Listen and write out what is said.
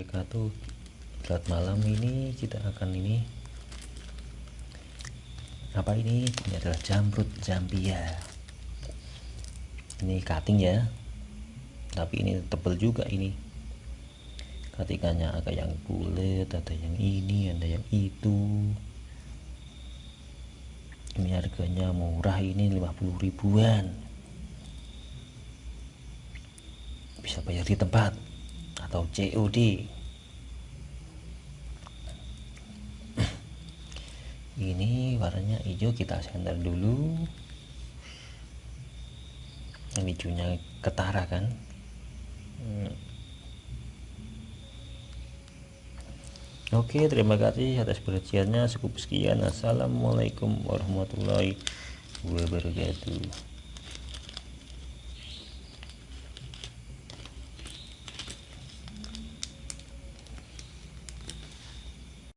wabarakatuh saat malam ini kita akan ini apa ini? Ini adalah jamrut zambia. Ini cutting ya. Tapi ini tebal juga ini. Ketikanya agak yang bulat ada yang ini ada yang itu. Ini harganya murah ini 50 ribuan. Bisa bayar di tempat atau COD ini warnanya hijau kita sender dulu. Hijaunya ketara kan? Hmm. Oke terima kasih atas perhatiannya. Cukup sekian. Assalamualaikum warahmatullahi wabarakatuh